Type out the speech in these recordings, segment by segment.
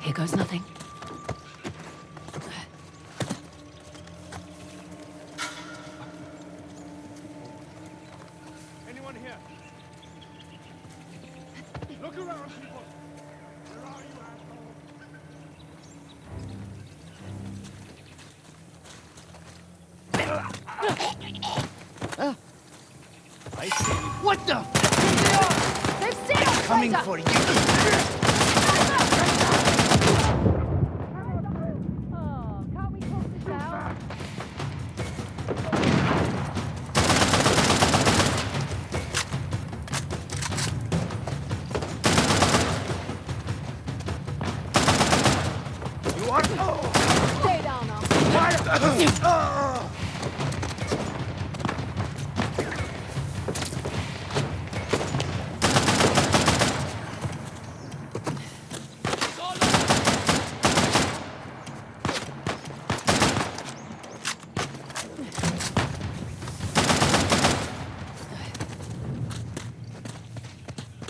Here goes nothing. Anyone here? Look around, people! Where are you, assholes? I see. What the? They've seen us, Coming traitor! for you. Oh. Stay down now.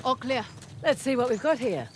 All clear. Let's see what we've got here.